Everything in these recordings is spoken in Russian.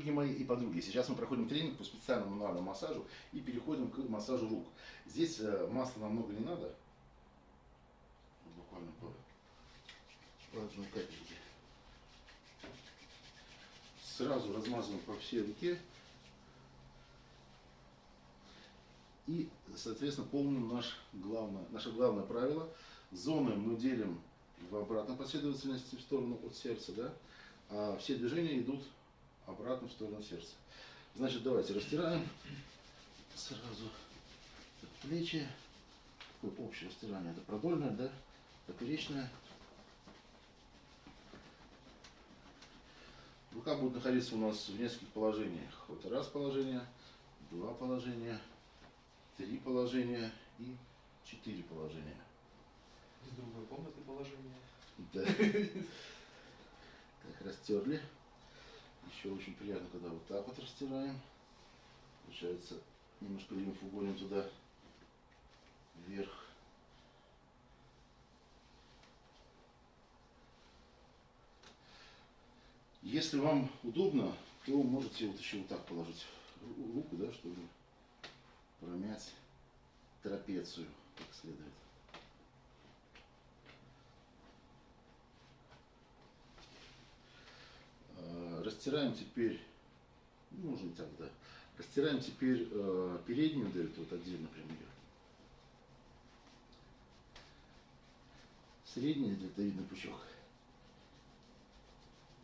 Дорогие мои и подруги, сейчас мы проходим тренинг по специальному мануальному массажу и переходим к массажу рук. Здесь э, масла намного не надо, буквально по, по одной капельке. Сразу размазываем по всей руке и, соответственно, помним наш главное, наше главное правило. Зоны мы делим в обратной последовательности в сторону от сердца, да, а все движения идут обратно в сторону сердца. Значит, давайте растираем сразу плечи. Такое общее растирание. Это продольное, да? Поперечное. Рука будет находиться у нас в нескольких положениях. Вот раз положение, два положения, три положения и четыре положения. Из другой комнаты положение. Да. Так, растерли. Еще очень приятно, когда вот так вот растираем. Получается, немножко лимфу гоним туда вверх. Если вам удобно, то можете вот еще вот так положить руку, да, чтобы промять трапецию как следует. Растираем теперь, ну, можно так, да. Растираем теперь э, переднюю дельту, вот отдельно прям ее. Средний дельтовидный пучок.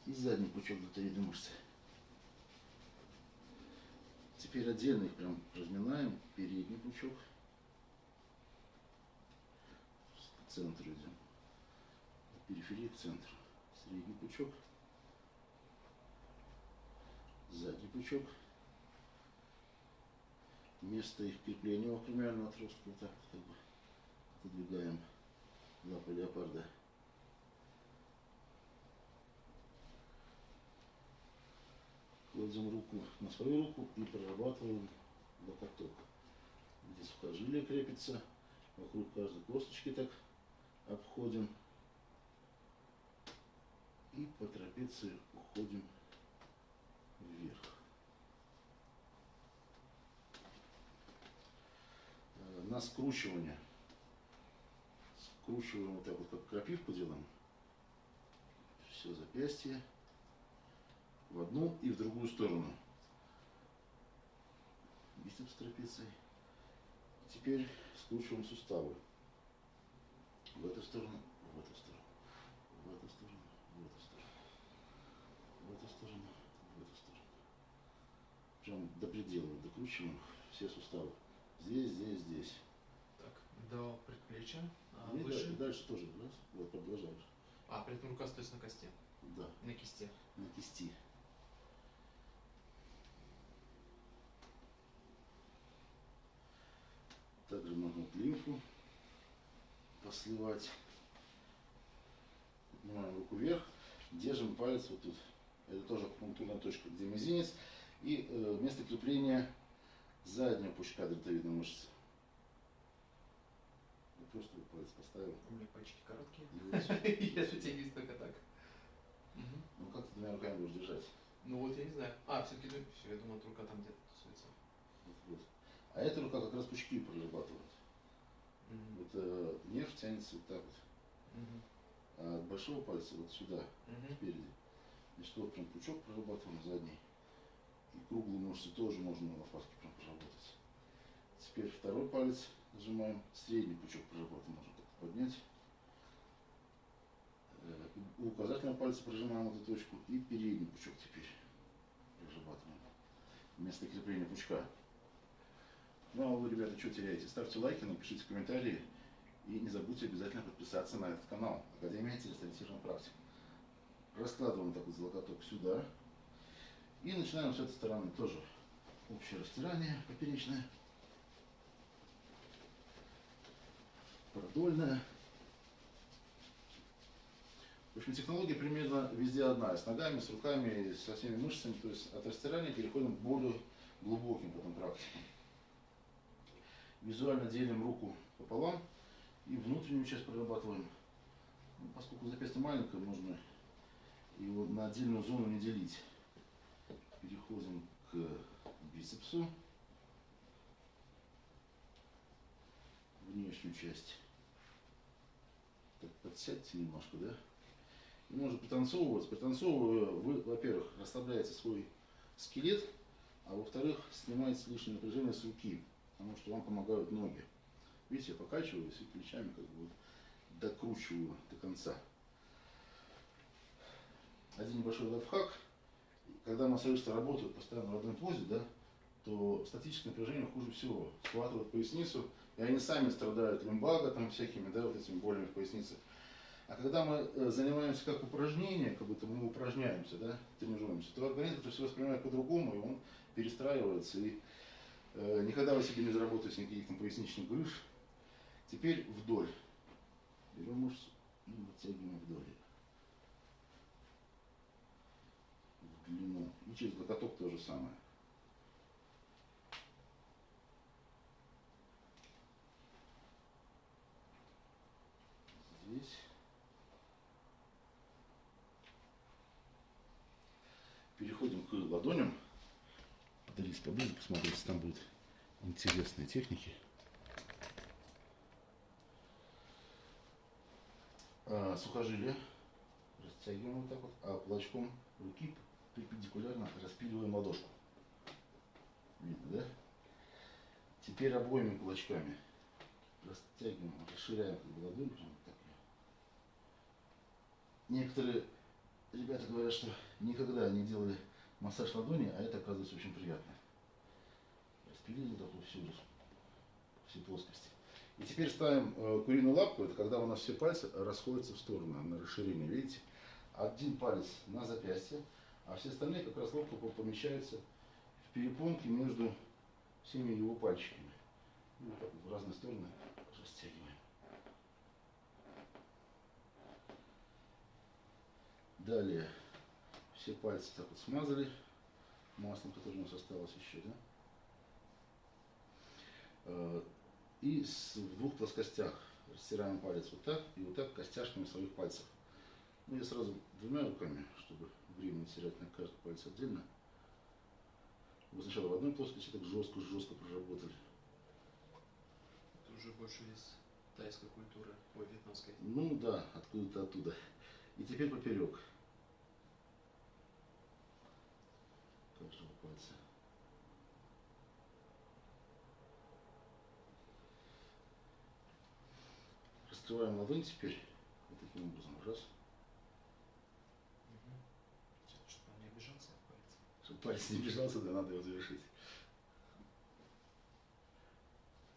И задний пучок дельтовидной мышцы. Теперь отдельно их прям разминаем. Передний пучок. К центру идем. От периферии к центру. Средний пучок пучок. Место их крепления у кремиального отростка вот так вот как бы отодвигаем лапы леопарда. Кладем руку на свою руку и прорабатываем локоток, где сухожилие крепится. Вокруг каждой косточки так обходим. И по трапеции уходим вверх. Э, на скручивание. Скручиваем вот так вот, как крапивку делаем. Все запястье в одну и в другую сторону. Бицепс трапецией. Теперь скручиваем суставы. В эту сторону, в эту сторону, в эту сторону, в эту сторону, в эту сторону, прям до предела докручиваем все суставы. Здесь, здесь, здесь. До предплечья. А И выше. Дальше, дальше тоже, раз, вот продолжаешь. А, при этом рука стоит на кости. Да. На кисти. На кисти. Также можно вот лимфу посливать. Поднимаем руку вверх, держим палец вот тут. Это тоже пунктурная точка, где мизинец и э, место крепления заднего пучка дельтовидной мышцы. Просто палец поставил. У меня пальчики короткие. Я же вижу только так. Ну как ты двумя руками будешь держать? Ну вот я не знаю. А, все-таки ну, все, я думал, рука там где-то тусуется. А эта рука как раз пучки прорабатывает. Вот э, нерв тянется вот так вот. А от большого пальца вот сюда, спереди. Значит, вот прям пучок прорабатываем задний. И круглую мышцу тоже можно на лопатке прям проработать. Теперь второй палец нажимаем, средний пучок проработаем, можно поднять. Э, у указательного пальца прожимаем эту точку и передний пучок теперь прорабатываем. Вместо крепления пучка. Ну а вы, ребята, что теряете? Ставьте лайки, напишите комментарии. И не забудьте обязательно подписаться на этот канал. Академия телесториентированной практики. Раскладываем такой локоток сюда. И начинаем с этой стороны тоже общее растирание поперечное, продольное. В общем, технология примерно везде одна, с ногами, с руками, со всеми мышцами. То есть от растирания переходим к более глубоким потом практикам. Визуально делим руку пополам и внутреннюю часть прорабатываем. Ну, поскольку запястье маленькое, можно его на отдельную зону не делить. переходим к бицепсу. Внешнюю часть. Так, подсядьте немножко, да? И можно пританцовывать. Пританцовывая, вы, во-первых, расслабляете свой скелет, а во-вторых, снимаете лишнее напряжение с руки, потому что вам помогают ноги. Видите, я покачиваюсь и плечами как бы докручиваю до конца. Один небольшой лайфхак. Когда массажисты работают постоянно в одной позе, да, то статическое напряжение хуже всего схватывает поясницу, и они сами страдают лимбаго там всякими, да, вот этими болями в пояснице. А когда мы э, занимаемся как упражнение, как будто мы упражняемся, да, тренируемся, то организм это все воспринимает по-другому, и он перестраивается. И э, никогда вы себе не заработаете никаких там поясничных грыж. Теперь вдоль. Берем мышцу и вытягиваем вдоль. В длину. И через локоток то же самое. Здесь. Переходим к ладоням. Подались поближе, посмотрите, там будут интересные техники. А, сухожилие растягиваем вот так вот, а кулачком руки перпендикулярно распиливаем ладошку. Видно, да? Теперь обоими кулачками растягиваем, расширяем ладонь. Некоторые ребята говорят, что никогда не делали массаж ладони, а это оказывается очень приятно. Распилили вот так вот всю, все плоскости. И теперь ставим э, куриную лапку, это когда у нас все пальцы расходятся в сторону на расширение, видите? Один палец на запястье, а все остальные как раз ловко помещаются в перепонке между всеми его пальчиками. Вот в разные стороны растягиваем. Далее все пальцы так вот смазали маслом, которое у нас осталось еще, да? Э, И в двух плоскостях растираем палец вот так и вот так костяшками своих пальцев. Ну, я сразу двумя руками, чтобы время не терять на каждый палец отдельно. Вы сначала в одной плоскости так жестко-жестко проработали. Это уже больше из тайской культуры, ой, вьетнамской. Ну да, откуда-то оттуда. И теперь поперек. Каждого пальца. Раскрываем ладонь теперь. Вот таким образом. Раз. Чтобы он не обижался палец. Чтобы палец не бежался, да, надо его завершить.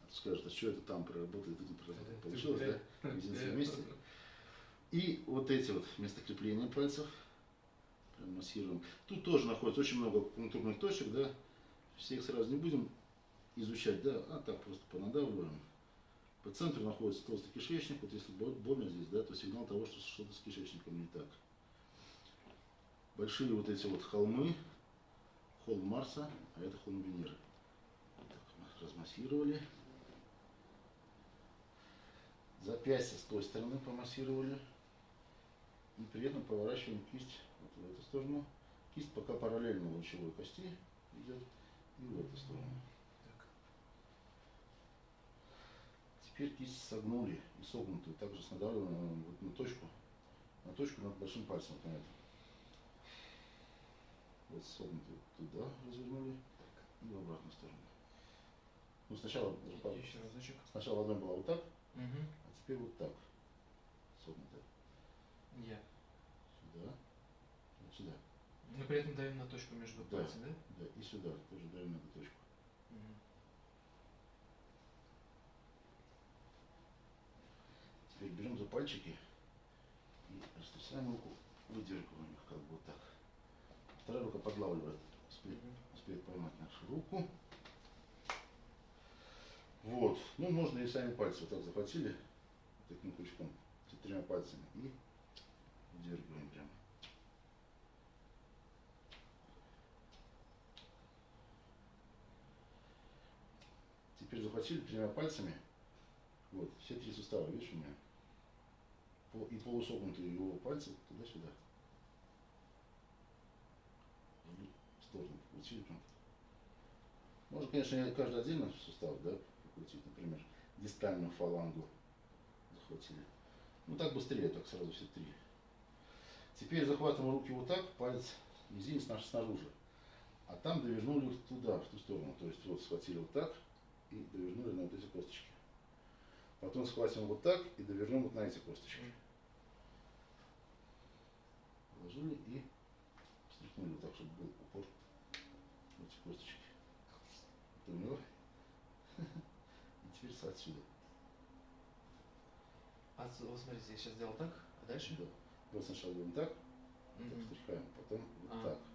А то скажут, а что это там проработали, тут не проработали. Получилось, да? Мизинцы вместе. И вот эти вот место крепления пальцев прям массируем. Тут тоже находится очень много акупунктурных точек, да. Всех сразу не будем изучать, да, а так просто понадавливаем. По центру находится толстый кишечник. Вот если бо- больно здесь, да, то сигнал того, что что-то с кишечником не так. Большие вот эти вот холмы, холм Марса, а это холм Венеры. Так размассировали. Запястье с той стороны помассировали. И при этом поворачиваем кисть вот в эту сторону. Кисть пока параллельно лучевой кости идет и в эту сторону. Так. Теперь кисть согнули и согнутую, также с надавливанием вот на точку, на точку над большим пальцем, вот на эту. Вот согнутую туда развернули и в обратную сторону. Ну сначала, Еще разочек. сначала ладонь была вот так, Угу. а теперь вот так, согнутая. Я. Сюда, вот сюда, Но при этом даем на точку между Да. пальцами, да? да, и сюда, тоже даем на эту точку. Мгм. Теперь берем за пальчики и растрясаем руку, выдергиваем их как бы вот так. Вторая рука подлавливает, успеет, успеет поймать нашу руку. Вот, ну можно и сами пальцы вот так захватили, таким крючком, тремя пальцами и выдергиваем прямо. Теперь захватили тремя пальцами, вот, все три сустава, видишь у меня? И полусогнутые его пальцы туда-сюда. В сторону. Вот покрутили прям. Можно, конечно, каждый отдельно сустав, да, покрутить, например, дистальную фалангу захватили. Ну так быстрее, так сразу все три. Теперь захватываем руки вот так, палец мизинец наш снаружи. А там довернули туда, в ту сторону. То есть вот схватили вот так и довернули на вот эти косточки. Потом схватим вот так и довернем вот на эти косточки. Положили и стряхнули вот так, чтобы был упор в эти косточки. Поняла? И теперь отсюда. А, вот смотрите, я сейчас сделал так, а дальше? Да. Вот сначала будем так, так Мгм. стряхаем, потом вот А. так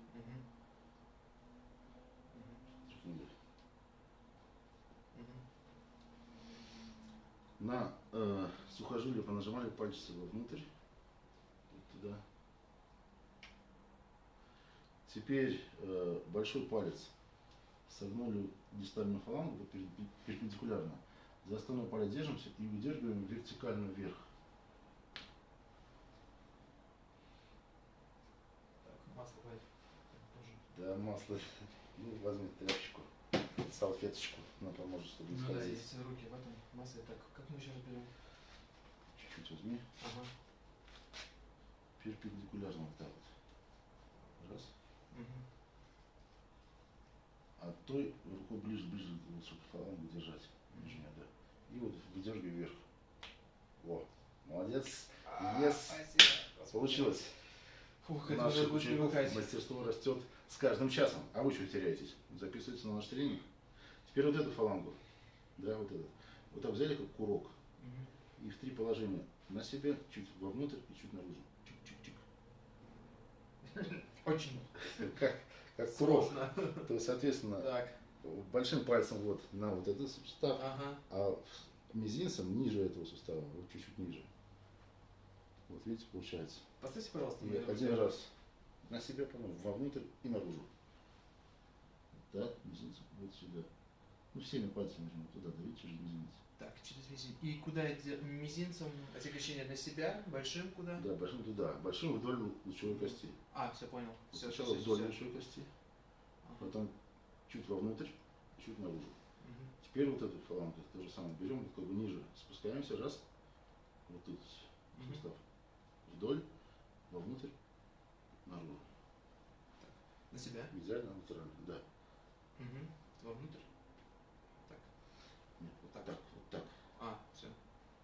На э, сухожилие понажимали пальцы вовнутрь, вот туда. Теперь э, большой палец согнули дистальную фалангу вот перпендикулярно. За основной палец держимся и выдергиваем вертикально вверх. Так, масло тоже. Да, масло. Ну, возьми тряпочку, салфеточку, она поможет, чтобы не Ну да, скользить. если руки в этом масле, так, как мы еще разберем? Чуть-чуть возьми, Ага. перпендикулярно вот так вот. Раз. А той рукой ближе, ближе, вот, чтобы фалангу держать. Нижнюю, да. И вот выдергивай вверх. Во, молодец. Yes. Спасибо. Получилось. Фух, это Наше уже будет привыкать. мастерство растет с каждым часом. А вы что теряетесь? Записывайтесь на наш тренинг. Теперь вот эту фалангу. Да, вот этот. Вот так взяли как курок. И в три положения. На себя, чуть вовнутрь и чуть наружу. Чик-чик-чик. Очень Как, как курок. То есть, соответственно, Так, большим пальцем вот на вот этот сустав, ага. а мизинцем ниже этого сустава, вот чуть-чуть ниже. Вот видите, получается. Поставьте, пожалуйста, один раз на себя, потом вовнутрь и наружу. Так, мизинцем вот сюда. Ну, всеми пальцами нужно туда давить через мизинец. Так, через мизинец. И куда мизинцем отягощение на себя, большим куда? Да, большим туда. Большим вдоль лучевой кости. А, все понял. Все, Сначала вдоль лучевой кости, потом чуть вовнутрь, чуть наружу. Теперь вот эту фалангу то же самое берем, вот как бы ниже, спускаемся, раз, вот тут сустав, вдоль, вовнутрь, наружу. На себя. Идеально натурально, да. Угу. Вовнутрь. Так. Нет, вот Так. так, вот так. А, все.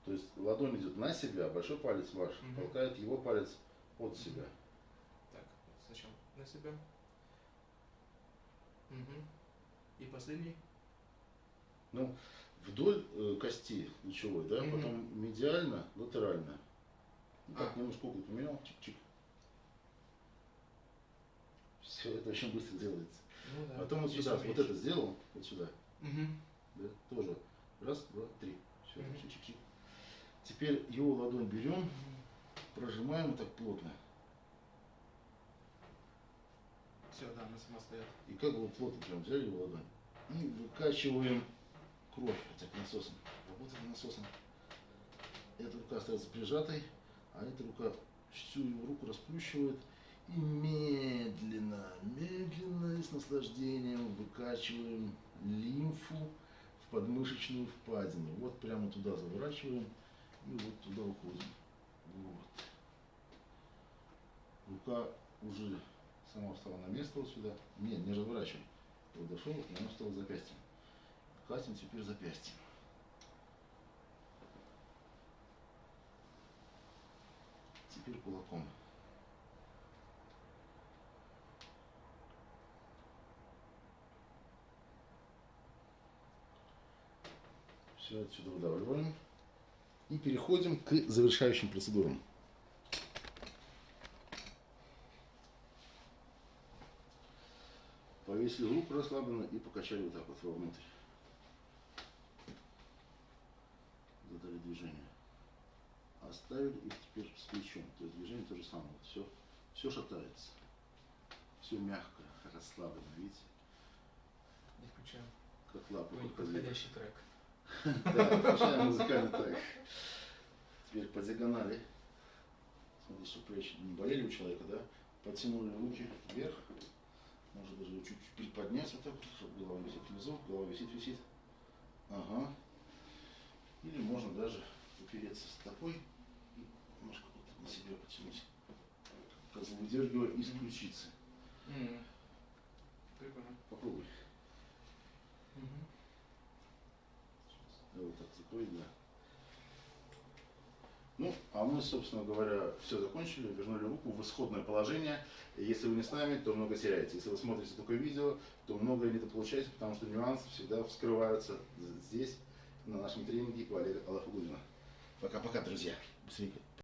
То есть ладонь идет на себя, большой палец ваш Мгм. толкает его палец от себя. Так, вот сначала на себя. Угу. И последний. Ну, вдоль э, кости лучевой, да, Мгм. потом медиально, латерально. И так А. немножко угол поменял, чик-чик. Все, это очень быстро делается. Ну да. Потом вот сюда, вот это сделал, вот сюда, Мгм. да, тоже. Раз, два, три. Все, Мгм. чик-чик-чик. Теперь его ладонь берем, Мгм. прожимаем вот так плотно. Все, да, она сама стоят. И как бы вот плотно прям взяли его ладонь. И выкачиваем кровь, хотя бы насосом. Работаем насосом. Эта рука остается прижатой, а эта рука всю его руку расплющивает и медленно, медленно и с наслаждением выкачиваем лимфу в подмышечную впадину. Вот прямо туда заворачиваем и вот туда уходим. Вот. Рука уже сама встала на место вот сюда. Не, не разворачиваем. Вот и она встала запястьем. Катим теперь запястьем. Теперь кулаком. Все отсюда выдавливаем. И переходим к завершающим процедурам. Повесили руку расслабленно и покачали вот так вот вовнутрь. Задали движение. Оставили их теперь с плечом. То есть движение то же самое. Вот все, все шатается. Все мягко, расслаблено, видите? Не включаем. Как лапы подходящий трек. Да, включаем музыкальный трек. Теперь по диагонали. Смотри, чтобы плечи не болели у человека, да? Потянули руки вверх. Может даже чуть-чуть приподнять. поднимать вот так чтобы голова висит внизу, голова висит, висит. Ага. Или можно даже упереться стопой и немножко вот на себя потянуть. Как бы выдергивая из ключицы. М. Прикольно. Попробуй. Мгм. Да, да. Ну, а мы, собственно говоря, все закончили, вернули руку в исходное положение. Если вы не с нами, то много теряете. Если вы смотрите такое видео, то многое недополучаете, потому что нюансы всегда вскрываются здесь, на нашем тренинге у Олега Алафагулина. Пока-пока, друзья. Быстренько.